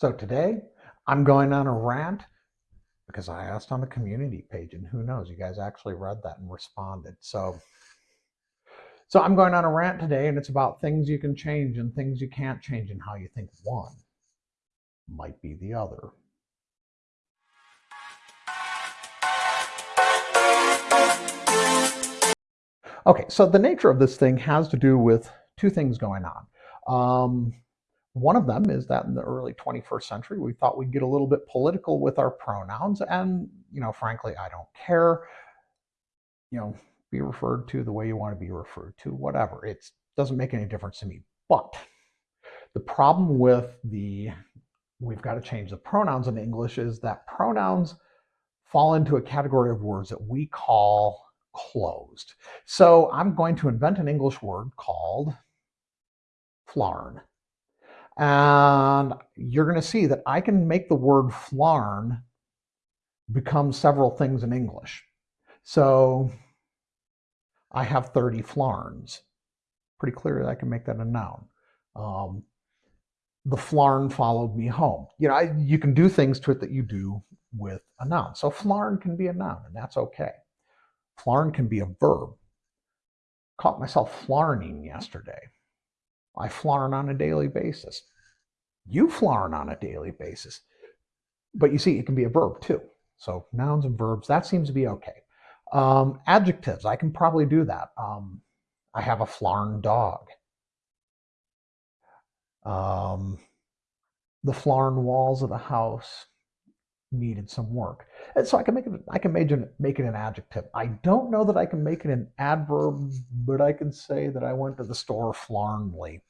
So today I'm going on a rant because I asked on the community page and who knows, you guys actually read that and responded. So so I'm going on a rant today and it's about things you can change and things you can't change and how you think one might be the other. Okay, so the nature of this thing has to do with two things going on. Um, one of them is that in the early 21st century, we thought we'd get a little bit political with our pronouns. And, you know, frankly, I don't care. You know, be referred to the way you want to be referred to, whatever. It doesn't make any difference to me. But the problem with the, we've got to change the pronouns in English is that pronouns fall into a category of words that we call closed. So I'm going to invent an English word called flarn. And you're going to see that I can make the word flarn become several things in English. So I have 30 flarns. Pretty clear that I can make that a noun. Um, the flarn followed me home. You know, I, you can do things to it that you do with a noun. So flarn can be a noun, and that's okay. Flarn can be a verb. Caught myself flarning yesterday. I flarn on a daily basis. You flarn on a daily basis. But you see, it can be a verb too. So nouns and verbs, that seems to be okay. Um, adjectives, I can probably do that. Um, I have a flarn dog. Um, the flarn walls of the house needed some work. And so I can make it I can make it make it an adjective. I don't know that I can make it an adverb, but I can say that I went to the store flarnly.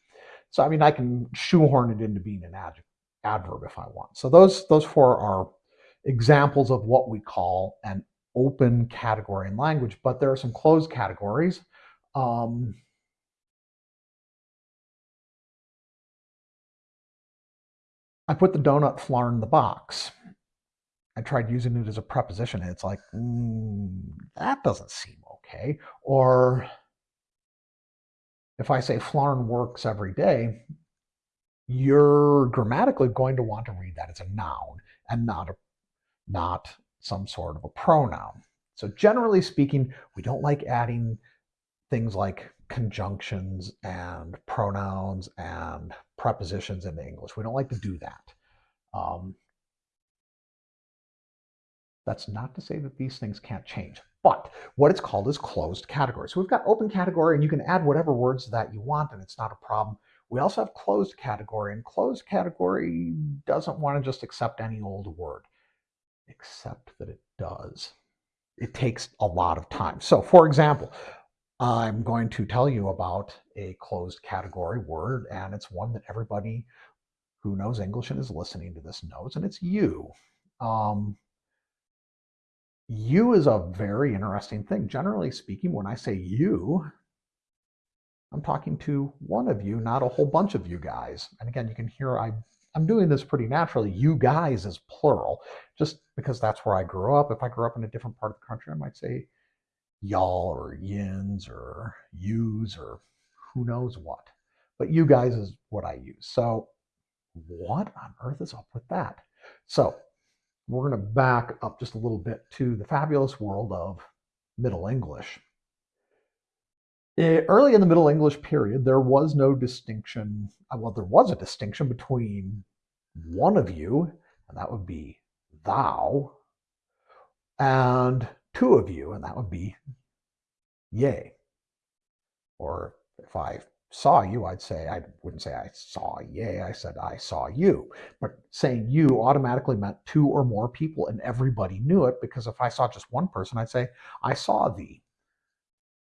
So I mean I can shoehorn it into being an adjective adverb if I want. So those those four are examples of what we call an open category in language, but there are some closed categories. Um, I put the donut flarn in the box. I tried using it as a preposition and it's like, mm, that doesn't seem okay. Or if I say flarn works every day, you're grammatically going to want to read that as a noun and not a not some sort of a pronoun. So generally speaking, we don't like adding things like conjunctions and pronouns and prepositions into English. We don't like to do that. Um, that's not to say that these things can't change, but what it's called is closed category. So we've got open category and you can add whatever words that you want and it's not a problem. We also have closed category and closed category doesn't want to just accept any old word, except that it does. It takes a lot of time. So for example, I'm going to tell you about a closed category word and it's one that everybody who knows English and is listening to this knows and it's you. Um, you is a very interesting thing. Generally speaking, when I say you, I'm talking to one of you, not a whole bunch of you guys. And again, you can hear I, I'm doing this pretty naturally. You guys is plural, just because that's where I grew up. If I grew up in a different part of the country, I might say y'all or yins or yous or who knows what. But you guys is what I use. So what on earth is up with that? So we're going to back up just a little bit to the fabulous world of Middle English. Eh, early in the Middle English period, there was no distinction. Uh, well, there was a distinction between one of you, and that would be thou, and two of you, and that would be yea. Or if I saw you, I'd say, I wouldn't say I saw yay, I said I saw you. But saying you automatically meant two or more people, and everybody knew it because if I saw just one person, I'd say, I saw thee.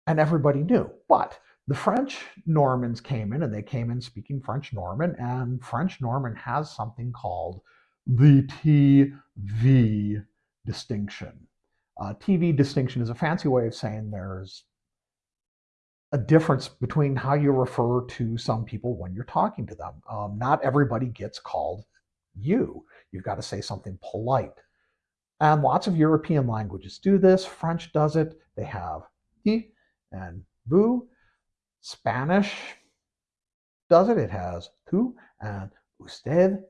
And everybody knew. But the French Normans came in and they came in speaking French Norman, and French Norman has something called the TV distinction. Uh, TV distinction is a fancy way of saying there's a difference between how you refer to some people when you're talking to them. Um, not everybody gets called you. You've got to say something polite. And lots of European languages do this. French does it. They have he and vous. Spanish does it. It has tu and usted.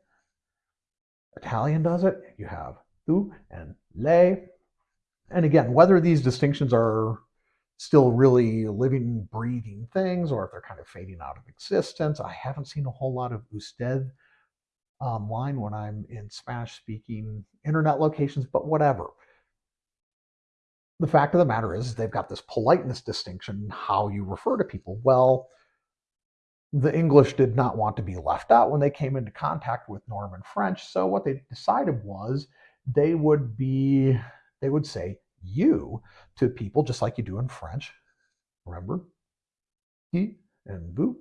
Italian does it. You have tu and lei. And again, whether these distinctions are still really living, breathing things, or if they're kind of fading out of existence. I haven't seen a whole lot of usted online when I'm in Spanish speaking internet locations, but whatever. The fact of the matter is, they've got this politeness distinction, how you refer to people. Well, the English did not want to be left out when they came into contact with Norman French. So what they decided was they would be, they would say you to people just like you do in French. Remember? He and vous.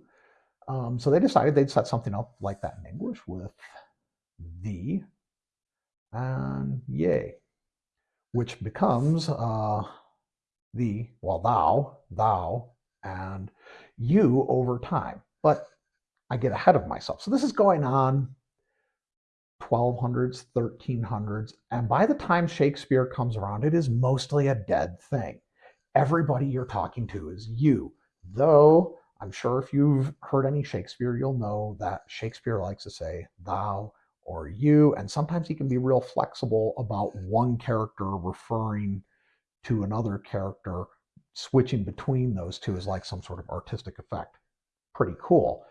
Um, so they decided they'd set something up like that in English with the and yay, which becomes uh, the, well, thou, thou, and you over time. But I get ahead of myself. So this is going on 1200s, 1300s, and by the time Shakespeare comes around, it is mostly a dead thing. Everybody you're talking to is you, though I'm sure if you've heard any Shakespeare, you'll know that Shakespeare likes to say thou or you, and sometimes he can be real flexible about one character referring to another character. Switching between those two is like some sort of artistic effect. Pretty cool.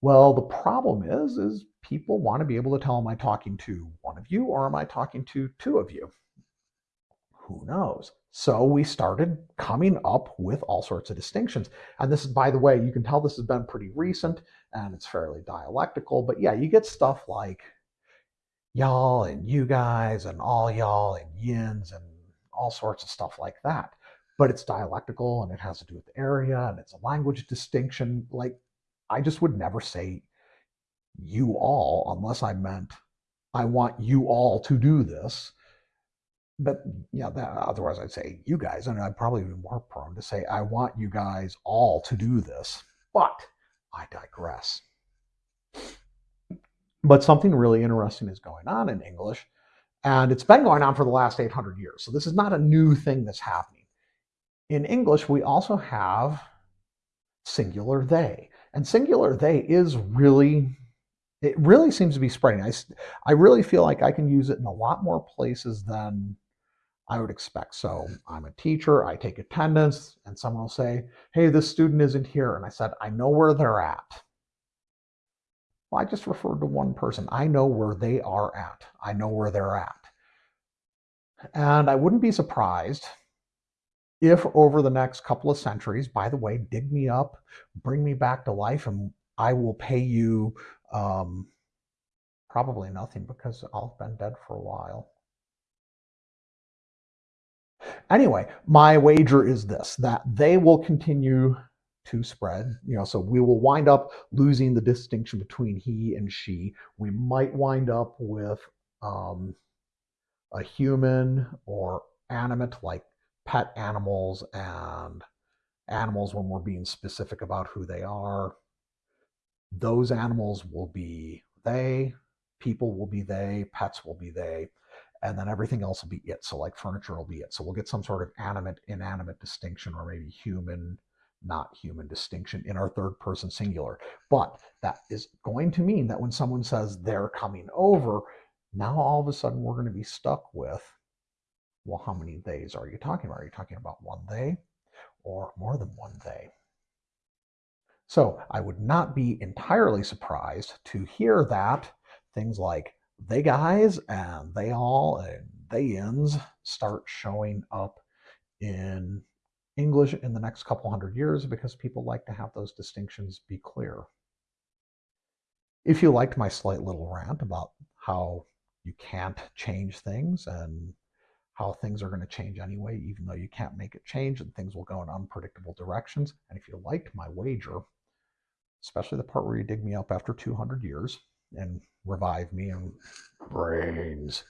Well, the problem is, is people want to be able to tell, am I talking to one of you or am I talking to two of you? Who knows? So we started coming up with all sorts of distinctions. And this is, by the way, you can tell this has been pretty recent and it's fairly dialectical. But yeah, you get stuff like y'all and you guys and all y'all and yins and all sorts of stuff like that. But it's dialectical and it has to do with area and it's a language distinction. Like I just would never say you all unless I meant I want you all to do this. But yeah, that, otherwise I'd say you guys, and I'd probably be more prone to say I want you guys all to do this. But I digress. But something really interesting is going on in English, and it's been going on for the last 800 years. So this is not a new thing that's happening. In English, we also have singular they. And singular they is really, it really seems to be spreading. I, I really feel like I can use it in a lot more places than I would expect. So I'm a teacher, I take attendance, and someone will say, hey, this student isn't here. And I said, I know where they're at. Well, I just referred to one person. I know where they are at. I know where they're at. And I wouldn't be surprised if over the next couple of centuries, by the way, dig me up, bring me back to life, and I will pay you um, probably nothing because I've been dead for a while. Anyway, my wager is this, that they will continue to spread. You know, so we will wind up losing the distinction between he and she. We might wind up with um, a human or animate like pet animals and animals when we're being specific about who they are. Those animals will be they, people will be they, pets will be they, and then everything else will be it. So like furniture will be it. So we'll get some sort of animate, inanimate distinction or maybe human, not human distinction in our third person singular. But that is going to mean that when someone says they're coming over, now all of a sudden we're going to be stuck with well, how many days are you talking about? Are you talking about one day or more than one day? So I would not be entirely surprised to hear that things like they guys and they all and they ends start showing up in English in the next couple hundred years because people like to have those distinctions be clear. If you liked my slight little rant about how you can't change things and how things are going to change anyway, even though you can't make it change and things will go in unpredictable directions. And if you liked my wager, especially the part where you dig me up after 200 years and revive me and brains.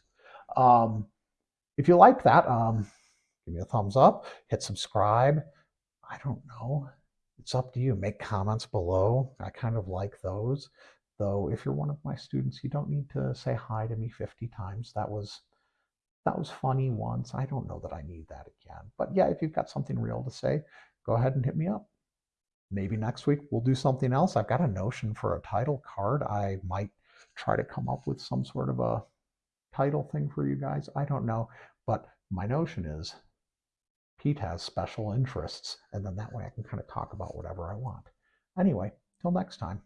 Um, if you like that, um, give me a thumbs up, hit subscribe. I don't know. It's up to you. Make comments below. I kind of like those. Though if you're one of my students, you don't need to say hi to me 50 times. That was that was funny once. I don't know that I need that again. But yeah, if you've got something real to say, go ahead and hit me up. Maybe next week we'll do something else. I've got a notion for a title card. I might try to come up with some sort of a title thing for you guys. I don't know. But my notion is Pete has special interests, and then that way I can kind of talk about whatever I want. Anyway, till next time.